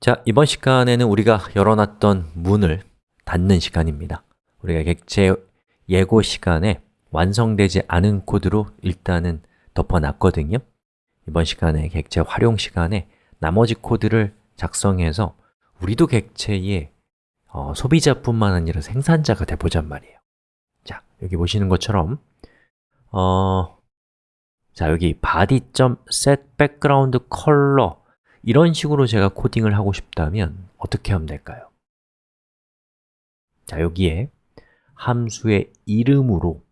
자, 이번 시간에는 우리가 열어놨던 문을 닫는 시간입니다. 우리가 객체 예고 시간에 완성되지 않은 코드로 일단은 덮어놨거든요. 이번 시간에 객체 활용 시간에 나머지 코드를 작성해서 우리도 객체의 어, 소비자뿐만 아니라 생산자가 돼보잔 말이에요. 자, 여기 보시는 것처럼 어, 자, 여기 body.set background color 이런 식으로 제가 코딩을 하고 싶다면 어떻게 하면 될까요? 자, 여기에 함수의 이름으로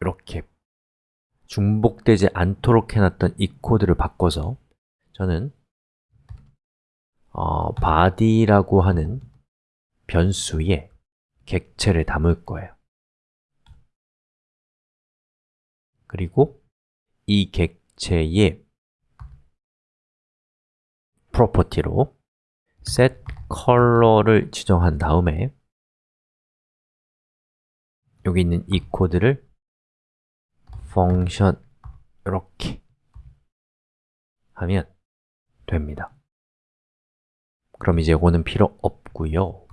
이렇게 중복되지 않도록 해놨던 이 코드를 바꿔서 저는 어, body라고 하는 변수에 객체를 담을 거예요 그리고 이 객체의 프로퍼티로 set color를 지정한 다음에 여기 있는 이 코드를 function 이렇게 하면 됩니다. 그럼 이제 이거는 필요 없고요.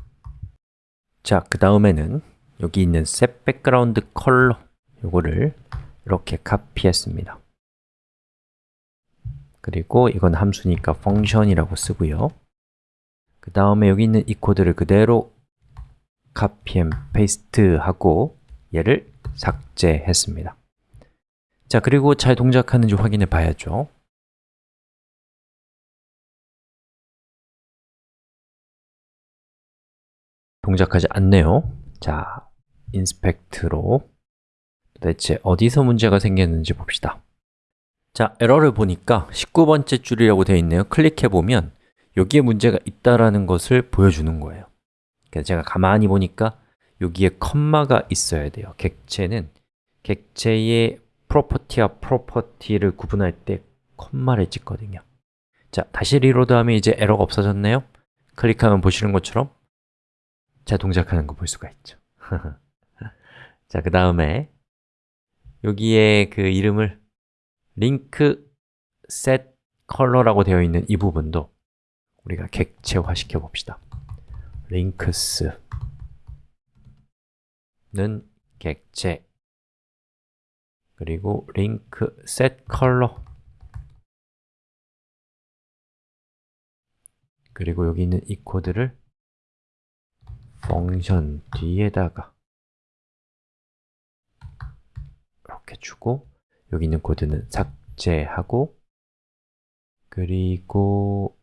자, 그 다음에는 여기 있는 set background color 이거를 이렇게 카피했습니다 그리고 이건 함수니까 function이라고 쓰고요. 그 다음에 여기 있는 이 코드를 그대로 copy and paste 하고 얘를 삭제했습니다. 자, 그리고 잘 동작하는지 확인해 봐야죠. 동작하지 않네요. 자, inspect로 도대체 어디서 문제가 생겼는지 봅시다 자, 에러를 보니까 19번째 줄이라고 되어 있네요. 클릭해보면 여기에 문제가 있다라는 것을 보여주는 거예요. 그래서 제가 가만히 보니까 여기에 컴마가 있어야 돼요. 객체는 객체의 property와 property를 구분할 때 컴마를 찍거든요. 자, 다시 리로드하면 이제 에러가 없어졌네요. 클릭하면 보시는 것처럼 자, 동작하는 거 볼 수가 있죠. 자, 그 다음에 여기에 그 이름을 링크 set color라고 되어 있는 이 부분도 우리가 객체화 시켜 봅시다. links는 객체 그리고 link set color 그리고 여기 있는 이 코드를 펑션 뒤에다가 이렇게 주고 여기 있는 코드는 삭제하고 그리고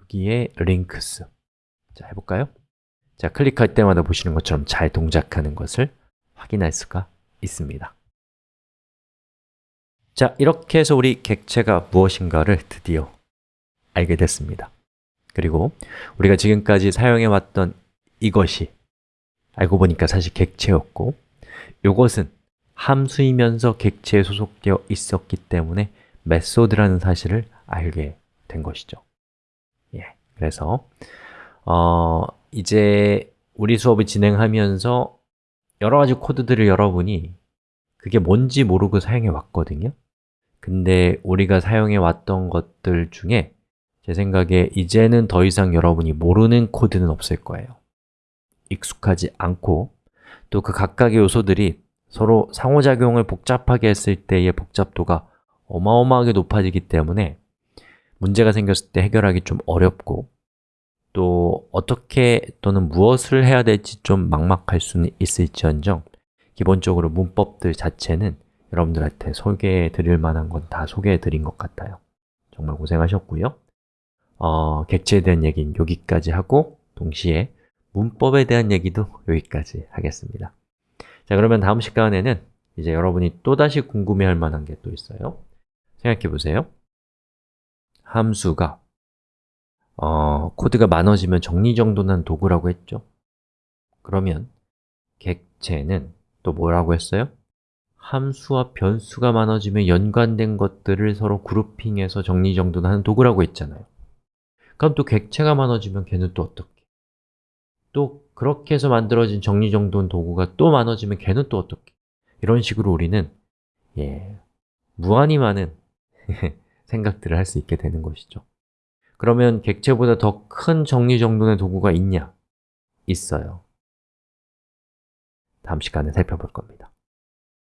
여기에 links 자, 해볼까요? 자, 클릭할 때마다 보시는 것처럼 잘 동작하는 것을 확인할 수가 있습니다. 자, 이렇게 해서 우리 객체가 무엇인가를 드디어 알게 됐습니다. 그리고 우리가 지금까지 사용해왔던 이것이 알고 보니까 사실 객체였고 이것은 함수이면서 객체에 소속되어 있었기 때문에 메소드라는 사실을 알게 된 것이죠. 예, 그래서 어, 이제 우리 수업을 진행하면서 여러 가지 코드들을 여러분이 그게 뭔지 모르고 사용해 왔거든요. 근데 우리가 사용해 왔던 것들 중에 제 생각에 이제는 더 이상 여러분이 모르는 코드는 없을 거예요. 익숙하지 않고 또 그 각각의 요소들이 서로 상호작용을 복잡하게 했을 때의 복잡도가 어마어마하게 높아지기 때문에 문제가 생겼을 때 해결하기 좀 어렵고 또 어떻게 또는 무엇을 해야 될지 좀 막막할 수는 있을지언정 기본적으로 문법들 자체는 여러분들한테 소개해 드릴 만한 건 다 소개해 드린 것 같아요. 정말 고생하셨고요. 어, 객체에 대한 얘기는 여기까지 하고 동시에 문법에 대한 얘기도 여기까지 하겠습니다 자, 그러면 다음 시간에는 이제 여러분이 또다시 궁금해할 만한 게 또 있어요 생각해 보세요 함수가 어, 코드가 많아지면 정리정돈한 도구라고 했죠 그러면 객체는 또 뭐라고 했어요? 함수와 변수가 많아지면 연관된 것들을 서로 그룹핑해서 정리정돈하는 도구라고 했잖아요 그럼 또 객체가 많아지면 걔는 또 어떻게? 또 그렇게 해서 만들어진 정리정돈 도구가 또 많아지면 걔는 또 어떻게? 이런 식으로 우리는 예, 무한히 많은 생각들을 할 수 있게 되는 것이죠 그러면 객체보다 더 큰 정리정돈의 도구가 있냐? 있어요 다음 시간에 살펴볼 겁니다